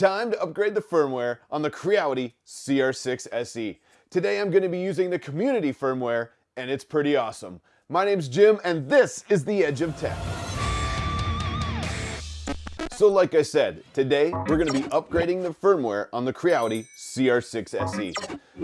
time to upgrade the firmware on the Creality CR6 SE. Today I'm going to be using the community firmware and it's pretty awesome. My name's Jim and this is The Edge of Tech. So like I said, today we're going to be upgrading the firmware on the Creality CR6 SE.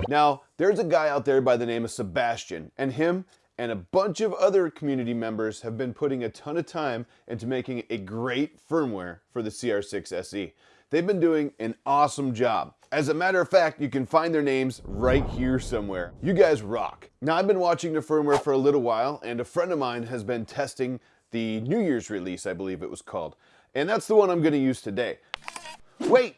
Now, there's a guy out there by the name of Sebastian and him and a bunch of other community members have been putting a ton of time into making a great firmware for the CR6 SE. They've been doing an awesome job. As a matter of fact, you can find their names right here somewhere. You guys rock. Now, I've been watching the firmware for a little while, and a friend of mine has been testing the New Year's release, I believe it was called. And that's the one I'm gonna use today. Wait,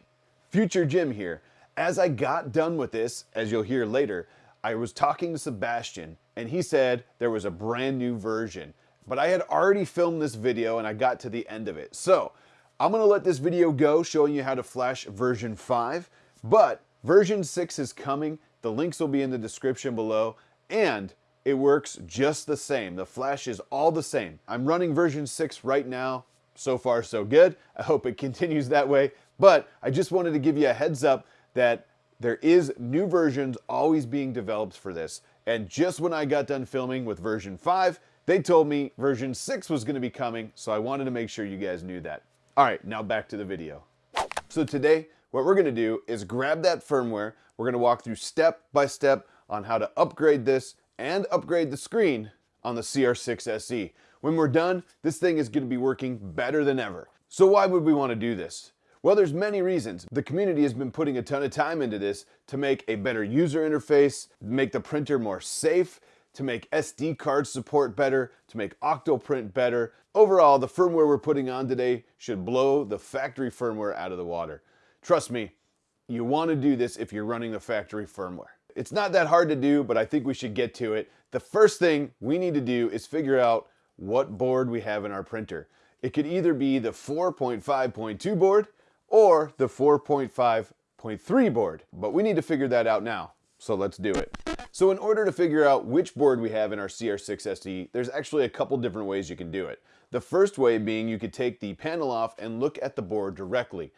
future Jim here. As I got done with this, as you'll hear later, I was talking to Sebastian, and he said there was a brand new version. But I had already filmed this video and I got to the end of it. So I'm gonna let this video go showing you how to flash version 5, but version 6 is coming. The links will be in the description below, and it works just the same. The flash is all the same. I'm running version 6 right now. So far, so good. I hope it continues that way, but I just wanted to give you a heads up that there is new versions always being developed for this. And just when I got done filming with version 5, they told me version 6 was going to be coming, so I wanted to make sure you guys knew that. All right, now back to the video. So today, what we're gonna do is grab that firmware. We're gonna walk through step by step on how to upgrade this and upgrade the screen on the CR6 SE. When we're done, this thing is gonna be working better than ever. So why would we wanna do this? Well, there's many reasons. The community has been putting a ton of time into this to make a better user interface, make the printer more safe, to make SD card support better, to make Octoprint better. Overall, the firmware we're putting on today should blow the factory firmware out of the water. Trust me, you want to do this if you're running the factory firmware. It's not that hard to do, but I think we should get to it. The first thing we need to do is figure out what board we have in our printer. It could either be the 4.5.2 board or the 4.5.3 board, but we need to figure that out now. So let's do it. So in order to figure out which board we have in our CR6 SE, there's actually a couple different ways you can do it. The first way being you could take the panel off and look at the board directly.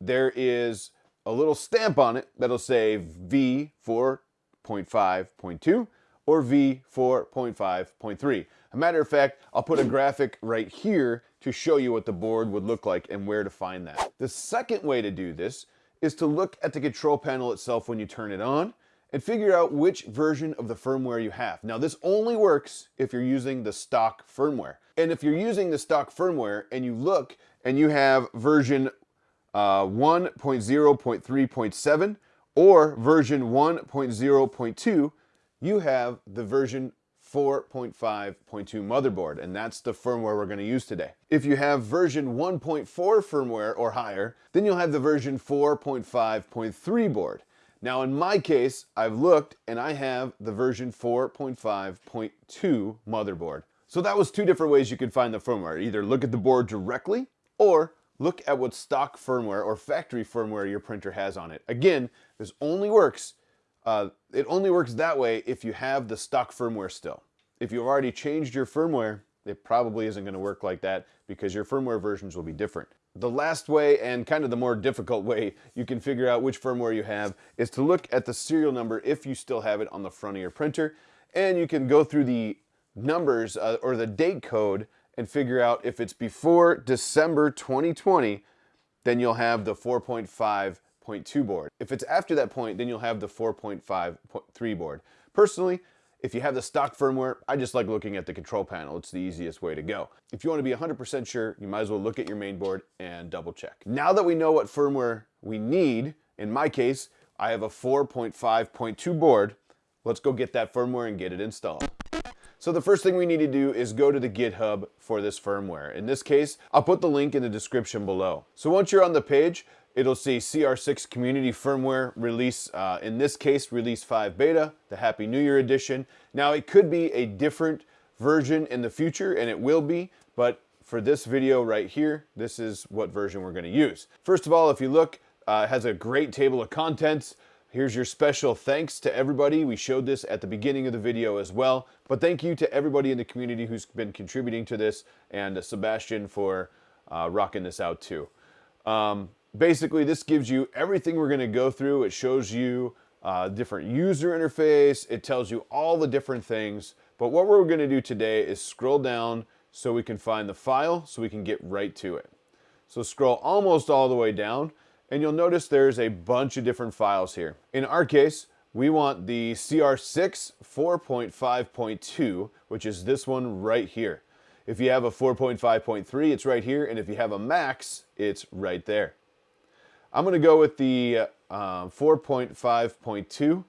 There is a little stamp on it that'll say V4.5.2 or V4.5.3. A matter of fact, I'll put a graphic right here to show you what the board would look like and where to find that. The second way to do this is to look at the control panel itself when you turn it on and figure out which version of the firmware you have. Now this only works if you're using the stock firmware. And if you're using the stock firmware and you look and you have version uh, 1.0.3.7 or version 1.0.2, you have the version 4.5.2 motherboard, and that's the firmware we're going to use today. If you have version 1.4 firmware or higher, then you'll have the version 4.5.3 board. Now in my case, I've looked and I have the version 4.5.2 motherboard. So that was two different ways you could find the firmware. Either look at the board directly or look at what stock firmware or factory firmware your printer has on it. Again, this only works, uh, it only works that way if you have the stock firmware still. If you've already changed your firmware, it probably isn't going to work like that because your firmware versions will be different. The last way and kind of the more difficult way you can figure out which firmware you have is to look at the serial number if you still have it on the front of your printer and you can go through the numbers uh, or the date code and figure out if it's before December 2020 then you'll have the 4.5.2 board. If it's after that point then you'll have the 4.5.3 board. Personally if you have the stock firmware, I just like looking at the control panel. It's the easiest way to go. If you want to be 100% sure, you might as well look at your main board and double check. Now that we know what firmware we need, in my case, I have a 4.5.2 board. Let's go get that firmware and get it installed. So the first thing we need to do is go to the GitHub for this firmware. In this case, I'll put the link in the description below. So once you're on the page, It'll say CR6 Community Firmware release, uh, in this case, release 5 beta, the Happy New Year edition. Now it could be a different version in the future, and it will be, but for this video right here, this is what version we're gonna use. First of all, if you look, uh, it has a great table of contents. Here's your special thanks to everybody. We showed this at the beginning of the video as well, but thank you to everybody in the community who's been contributing to this, and uh, Sebastian for uh, rocking this out too. Um, basically this gives you everything we're going to go through. It shows you uh, different user interface. It tells you all the different things. But what we're going to do today is scroll down so we can find the file so we can get right to it. So scroll almost all the way down and you'll notice there's a bunch of different files here. In our case, we want the CR6 4.5.2, which is this one right here. If you have a 4.5.3, it's right here, and if you have a max, it's right there. I'm going to go with the uh, 4.5.2,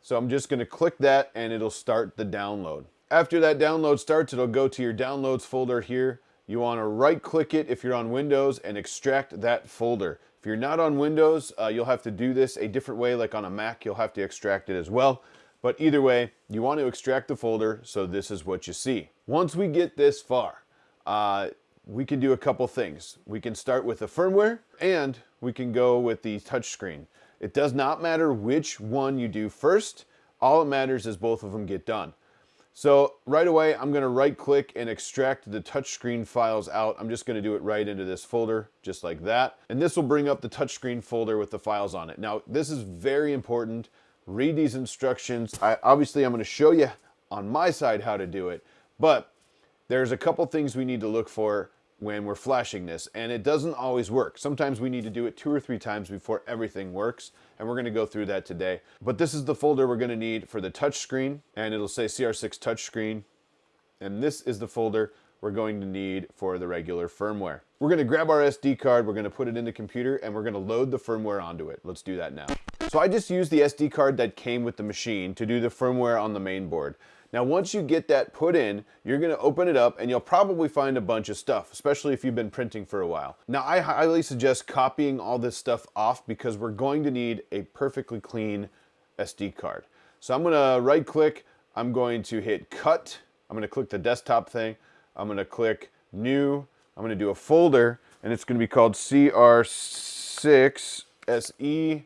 so I'm just going to click that and it'll start the download. After that download starts, it'll go to your downloads folder here. You want to right click it if you're on Windows and extract that folder. If you're not on Windows, uh, you'll have to do this a different way, like on a Mac, you'll have to extract it as well. But either way, you want to extract the folder, so this is what you see. Once we get this far, uh, we can do a couple things. We can start with the firmware, and we can go with the touchscreen. It does not matter which one you do first. All it matters is both of them get done. So right away, I'm gonna right click and extract the touchscreen files out. I'm just gonna do it right into this folder, just like that. And this will bring up the touchscreen folder with the files on it. Now, this is very important. Read these instructions. I, obviously, I'm gonna show you on my side how to do it, but there's a couple things we need to look for when we're flashing this and it doesn't always work. Sometimes we need to do it two or three times before everything works and we're going to go through that today. But this is the folder we're going to need for the touchscreen and it'll say CR6 touchscreen and this is the folder we're going to need for the regular firmware. We're going to grab our SD card, we're going to put it in the computer and we're going to load the firmware onto it. Let's do that now. So I just used the SD card that came with the machine to do the firmware on the main board. Now once you get that put in, you're gonna open it up and you'll probably find a bunch of stuff, especially if you've been printing for a while. Now I highly suggest copying all this stuff off because we're going to need a perfectly clean SD card. So I'm gonna right click, I'm going to hit cut, I'm gonna click the desktop thing, I'm gonna click new, I'm gonna do a folder and it's gonna be called CR6 SE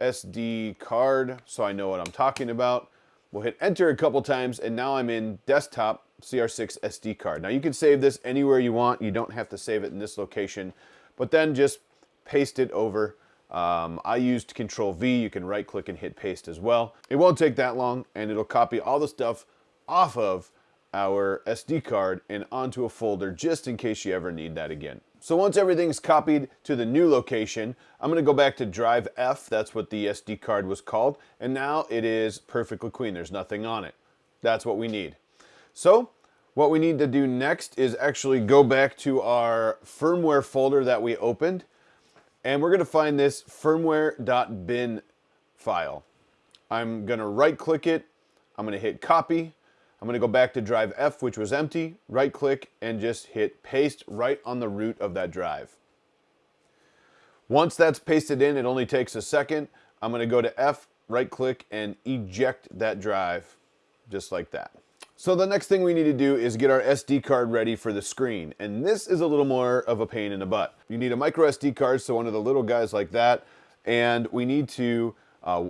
SD card so I know what I'm talking about. We'll hit enter a couple times and now I'm in desktop CR6 SD card. Now you can save this anywhere you want. You don't have to save it in this location, but then just paste it over. Um, I used control V. You can right click and hit paste as well. It won't take that long and it'll copy all the stuff off of our SD card and onto a folder just in case you ever need that again. So once everything's copied to the new location, I'm gonna go back to drive F, that's what the SD card was called, and now it is perfectly clean, there's nothing on it. That's what we need. So what we need to do next is actually go back to our firmware folder that we opened, and we're gonna find this firmware.bin file. I'm gonna right click it, I'm gonna hit copy, I'm gonna go back to drive F, which was empty, right click, and just hit paste right on the root of that drive. Once that's pasted in, it only takes a second. I'm gonna go to F, right click, and eject that drive, just like that. So the next thing we need to do is get our SD card ready for the screen. And this is a little more of a pain in the butt. You need a micro SD card, so one of the little guys like that. And we need to uh,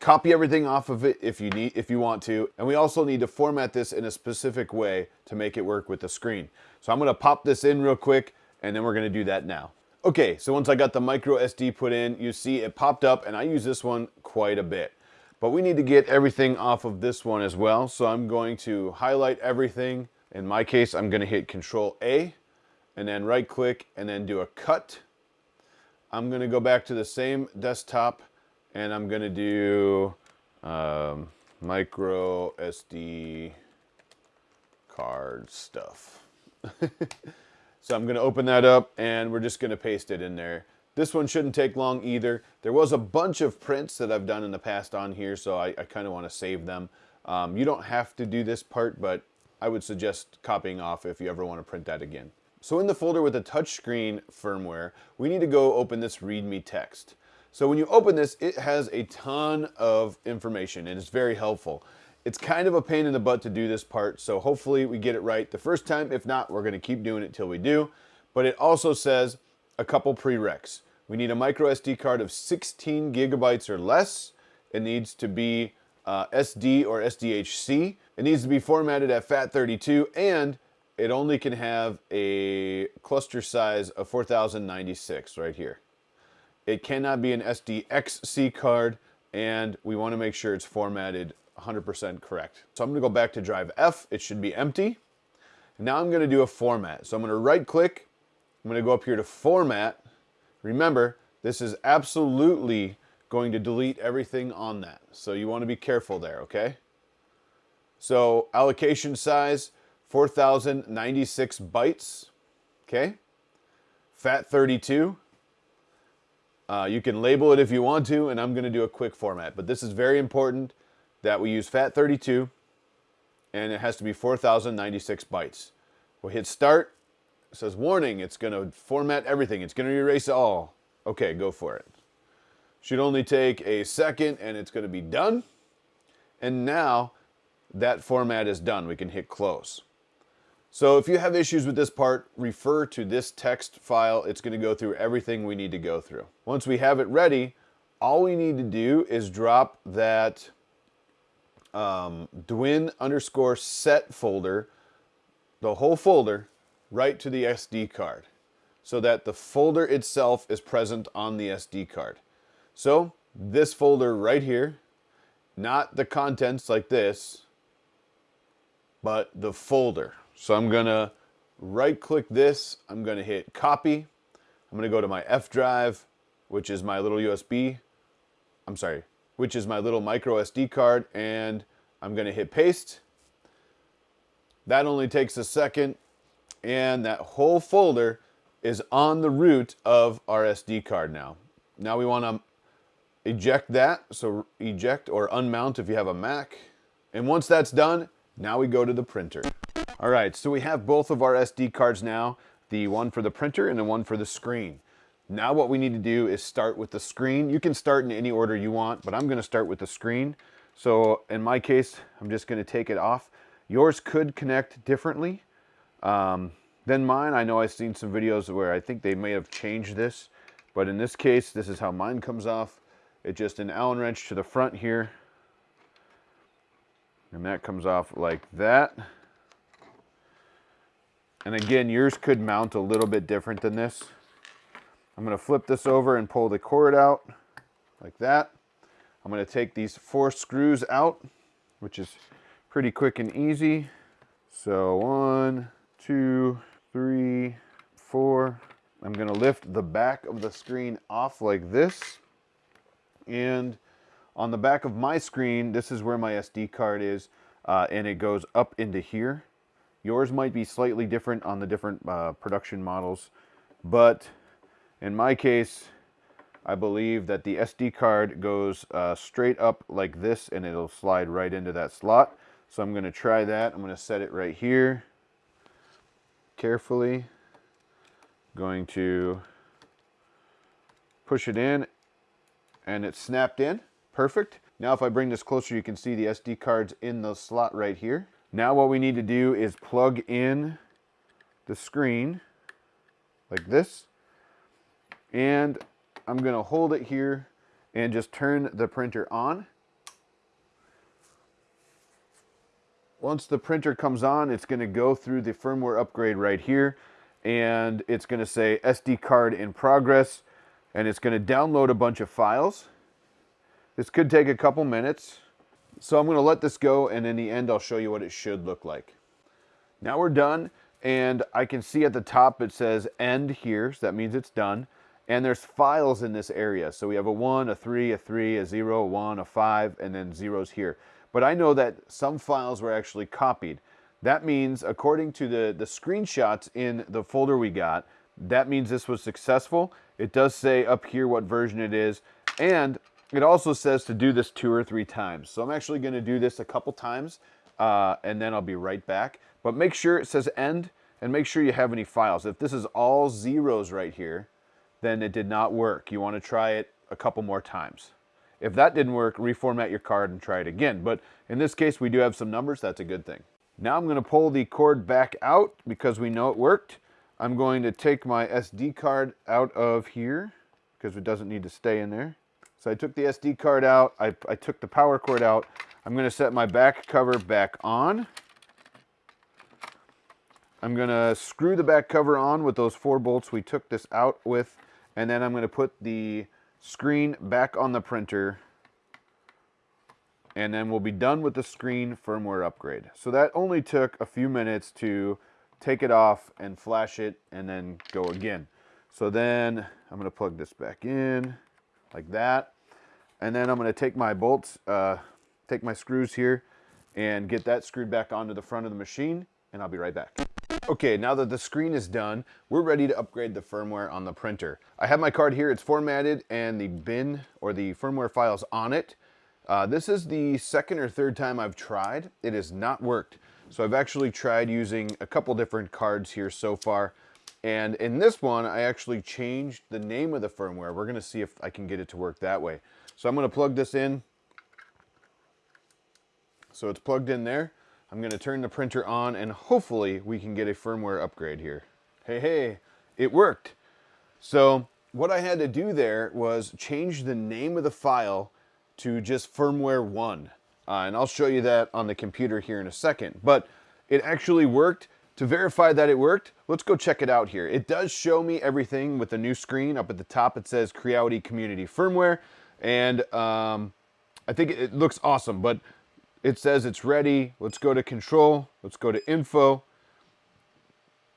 Copy everything off of it if you need, if you want to. And we also need to format this in a specific way to make it work with the screen. So I'm gonna pop this in real quick and then we're gonna do that now. Okay, so once I got the micro SD put in, you see it popped up and I use this one quite a bit. But we need to get everything off of this one as well. So I'm going to highlight everything. In my case, I'm gonna hit Control A and then right click and then do a cut. I'm gonna go back to the same desktop and I'm gonna do um, micro SD card stuff. so I'm gonna open that up and we're just gonna paste it in there. This one shouldn't take long either. There was a bunch of prints that I've done in the past on here, so I, I kind of want to save them. Um, you don't have to do this part, but I would suggest copying off if you ever want to print that again. So in the folder with the touchscreen firmware, we need to go open this README text. So when you open this, it has a ton of information and it's very helpful. It's kind of a pain in the butt to do this part, so hopefully we get it right the first time. If not, we're gonna keep doing it till we do. But it also says a couple prereqs. We need a micro SD card of 16 gigabytes or less. It needs to be uh, SD or SDHC. It needs to be formatted at FAT32 and it only can have a cluster size of 4096 right here. It cannot be an SDXC card, and we want to make sure it's formatted 100% correct. So I'm going to go back to drive F. It should be empty. Now I'm going to do a format. So I'm going to right click. I'm going to go up here to format. Remember, this is absolutely going to delete everything on that. So you want to be careful there, okay? So allocation size, 4,096 bytes, okay? FAT32. Uh, you can label it if you want to, and I'm going to do a quick format. But this is very important that we use FAT32, and it has to be 4,096 bytes. We'll hit start. It says, warning, it's going to format everything. It's going to erase all. Okay, go for it. Should only take a second, and it's going to be done. And now that format is done. We can hit close. So if you have issues with this part, refer to this text file. It's going to go through everything we need to go through. Once we have it ready, all we need to do is drop that um, Dwin underscore set folder, the whole folder, right to the SD card so that the folder itself is present on the SD card. So this folder right here, not the contents like this, but the folder. So I'm gonna right click this, I'm gonna hit copy, I'm gonna go to my F drive, which is my little USB, I'm sorry, which is my little micro SD card, and I'm gonna hit paste. That only takes a second, and that whole folder is on the root of our SD card now. Now we wanna eject that, so eject or unmount if you have a Mac. And once that's done, now we go to the printer. All right, so we have both of our SD cards now, the one for the printer and the one for the screen. Now what we need to do is start with the screen. You can start in any order you want, but I'm gonna start with the screen. So in my case, I'm just gonna take it off. Yours could connect differently um, than mine. I know I've seen some videos where I think they may have changed this, but in this case, this is how mine comes off. It's just an Allen wrench to the front here. And that comes off like that. And again, yours could mount a little bit different than this. I'm going to flip this over and pull the cord out like that. I'm going to take these four screws out, which is pretty quick and easy. So one, two, three, four. I'm going to lift the back of the screen off like this. And on the back of my screen, this is where my SD card is, uh, and it goes up into here. Yours might be slightly different on the different uh, production models, but in my case, I believe that the SD card goes uh, straight up like this and it'll slide right into that slot. So I'm going to try that. I'm going to set it right here carefully. Going to push it in and it's snapped in. Perfect. Now if I bring this closer, you can see the SD cards in the slot right here. Now what we need to do is plug in the screen like this. And I'm going to hold it here and just turn the printer on. Once the printer comes on, it's going to go through the firmware upgrade right here. And it's going to say SD card in progress. And it's going to download a bunch of files. This could take a couple minutes. So I'm going to let this go and in the end I'll show you what it should look like. Now we're done and I can see at the top it says end here, so that means it's done. And there's files in this area. So we have a 1, a 3, a 3, a 0, a 1, a 5, and then zeros here. But I know that some files were actually copied. That means, according to the, the screenshots in the folder we got, that means this was successful. It does say up here what version it is. And it also says to do this two or three times. So I'm actually going to do this a couple times uh, and then I'll be right back. But make sure it says end and make sure you have any files. If this is all zeros right here, then it did not work. You want to try it a couple more times. If that didn't work, reformat your card and try it again. But in this case, we do have some numbers. That's a good thing. Now I'm going to pull the cord back out because we know it worked. I'm going to take my SD card out of here because it doesn't need to stay in there. So I took the SD card out, I, I took the power cord out. I'm gonna set my back cover back on. I'm gonna screw the back cover on with those four bolts we took this out with, and then I'm going to put the screen back on the printer and then we'll be done with the screen firmware upgrade. So that only took a few minutes to take it off and flash it and then go again. So then I'm going to plug this back in like that. And then I'm going to take my bolts, uh, take my screws here and get that screwed back onto the front of the machine and I'll be right back. Okay, now that the screen is done, we're ready to upgrade the firmware on the printer. I have my card here, it's formatted and the bin or the firmware files on it. Uh, this is the second or third time I've tried. It has not worked. So I've actually tried using a couple different cards here so far. And in this one, I actually changed the name of the firmware. We're gonna see if I can get it to work that way. So I'm gonna plug this in. So it's plugged in there. I'm gonna turn the printer on and hopefully we can get a firmware upgrade here. Hey, hey, it worked. So what I had to do there was change the name of the file to just firmware 1. Uh, and I'll show you that on the computer here in a second. But it actually worked. To verify that it worked, let's go check it out here. It does show me everything with the new screen. Up at the top it says Creality Community Firmware. And um, I think it looks awesome, but it says it's ready. Let's go to Control. Let's go to Info.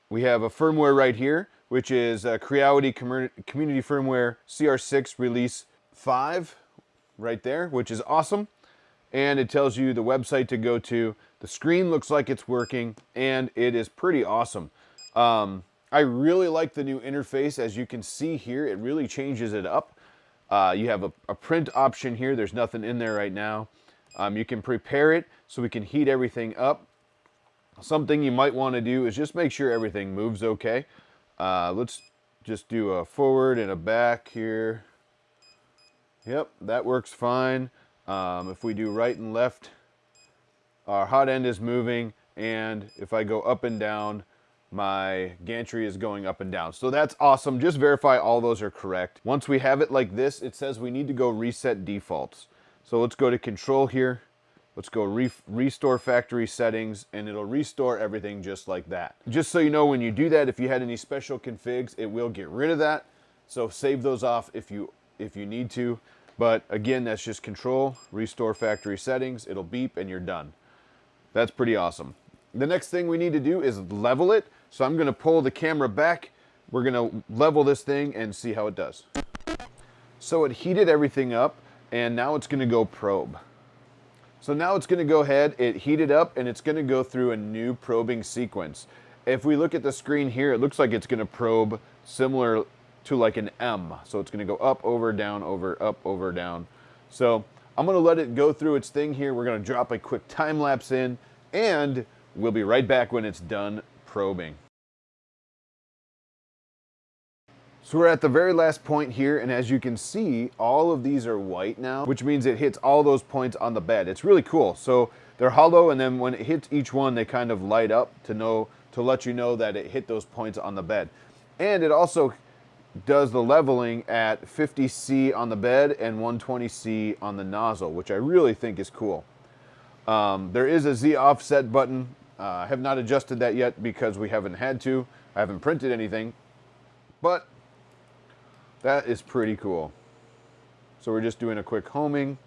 We have a firmware right here, which is uh, Creality Community Firmware CR6 Release 5 right there, which is awesome. And it tells you the website to go to. The screen looks like it's working, and it is pretty awesome. Um, I really like the new interface. As you can see here, it really changes it up. Uh, you have a, a, print option here. There's nothing in there right now. Um, you can prepare it so we can heat everything up. Something you might want to do is just make sure everything moves okay. Uh, let's just do a forward and a back here. Yep, that works fine. Um, if we do right and left, our hot end is moving, and if I go up and down, my gantry is going up and down. So that's awesome. Just verify all those are correct. Once we have it like this, it says we need to go reset defaults. So let's go to control here. Let's go re restore factory settings and it'll restore everything just like that. Just so you know, when you do that, if you had any special configs, it will get rid of that. So save those off if you if you need to. But again, that's just control, restore factory settings, it'll beep and you're done. That's pretty awesome. The next thing we need to do is level it. So I'm gonna pull the camera back. We're gonna level this thing and see how it does. So it heated everything up and now it's gonna go probe. So now it's gonna go ahead, it heated up and it's gonna go through a new probing sequence. If we look at the screen here, it looks like it's gonna probe similar to like an M. So it's gonna go up, over, down, over, up, over, down. So I'm gonna let it go through its thing here. We're gonna drop a quick time lapse in and we'll be right back when it's done probing. So we're at the very last point here, and as you can see, all of these are white now, which means it hits all those points on the bed. It's really cool. So they're hollow, and then when it hits each one, they kind of light up to know to let you know that it hit those points on the bed. And it also does the leveling at 50C on the bed and 120C on the nozzle, which I really think is cool. Um, there is a Z offset button. Uh, I have not adjusted that yet because we haven't had to. I haven't printed anything, but that is pretty cool. So we're just doing a quick homing.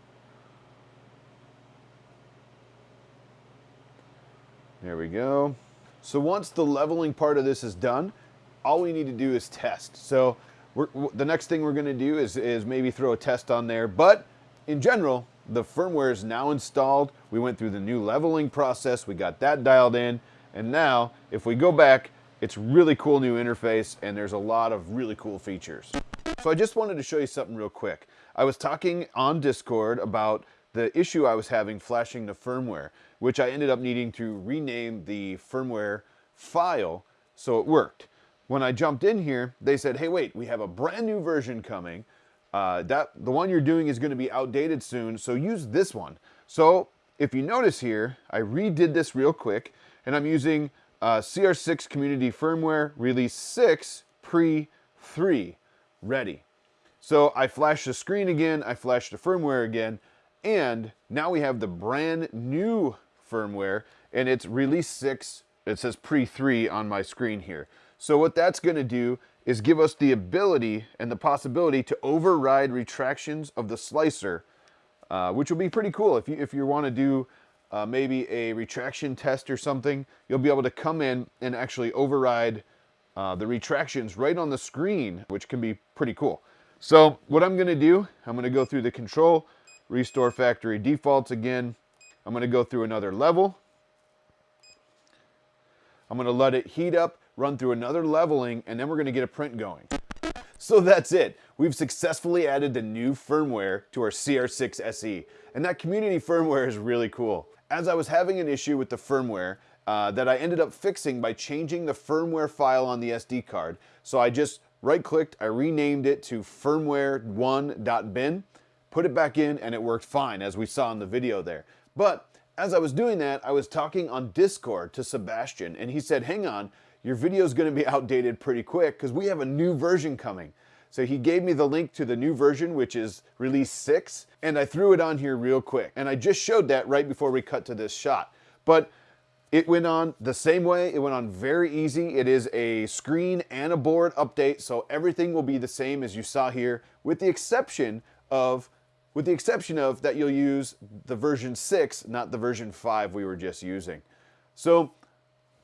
There we go. So once the leveling part of this is done, all we need to do is test. So the next thing we're going to do is, is maybe throw a test on there. But in general, the firmware is now installed. We went through the new leveling process. We got that dialed in. And now, if we go back, it's really cool new interface and there's a lot of really cool features. So I just wanted to show you something real quick. I was talking on Discord about the issue I was having flashing the firmware, which I ended up needing to rename the firmware file so it worked when I jumped in here, they said, hey, wait, we have a brand new version coming. Uh, that The one you're doing is going to be outdated soon, so use this one. So if you notice here, I redid this real quick, and I'm using uh, CR6 Community Firmware Release 6 Pre-3 ready. So I flashed the screen again, I flashed the firmware again, and now we have the brand new firmware, and it's Release 6, it says Pre-3 on my screen here. So what that's going to do is give us the ability and the possibility to override retractions of the slicer, uh, which will be pretty cool. If you, if you want to do uh, maybe a retraction test or something, you'll be able to come in and actually override uh, the retractions right on the screen, which can be pretty cool. So what I'm going to do, I'm going to go through the control, restore factory defaults again. I'm going to go through another level. I'm going to let it heat up, run through another leveling, and then we're going to get a print going. So that's it. We've successfully added the new firmware to our CR6 SE, and that community firmware is really cool. As I was having an issue with the firmware uh, that I ended up fixing by changing the firmware file on the SD card, so I just right-clicked, I renamed it to firmware1.bin, put it back in, and it worked fine, as we saw in the video there. But as I was doing that, I was talking on Discord to Sebastian, and he said, hang on, your video is going to be outdated pretty quick because we have a new version coming. So he gave me the link to the new version, which is release 6, and I threw it on here real quick. And I just showed that right before we cut to this shot. But it went on the same way. It went on very easy. It is a screen and a board update, so everything will be the same as you saw here, with the exception of with the exception of that you'll use the version 6, not the version 5 we were just using. So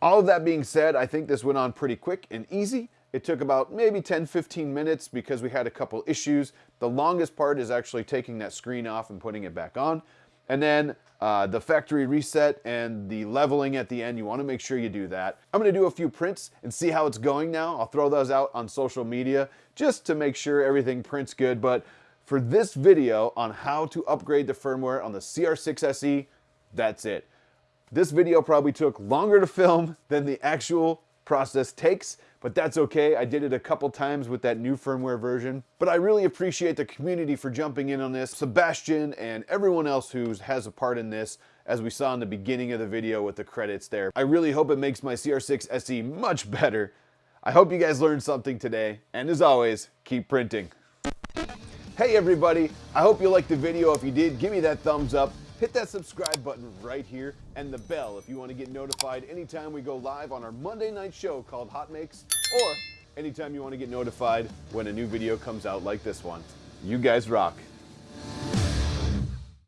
all of that being said, I think this went on pretty quick and easy. It took about maybe 10, 15 minutes because we had a couple issues. The longest part is actually taking that screen off and putting it back on. And then uh, the factory reset and the leveling at the end, you wanna make sure you do that. I'm gonna do a few prints and see how it's going now. I'll throw those out on social media just to make sure everything prints good. But for this video on how to upgrade the firmware on the CR6 SE, that's it. This video probably took longer to film than the actual process takes, but that's okay. I did it a couple times with that new firmware version. But I really appreciate the community for jumping in on this. Sebastian and everyone else who has a part in this, as we saw in the beginning of the video with the credits there. I really hope it makes my CR6 SE much better. I hope you guys learned something today, and as always, keep printing. Hey everybody, I hope you liked the video. If you did, give me that thumbs up. Hit that subscribe button right here and the bell if you want to get notified anytime we go live on our Monday night show called Hot Makes or anytime you want to get notified when a new video comes out like this one. You guys rock.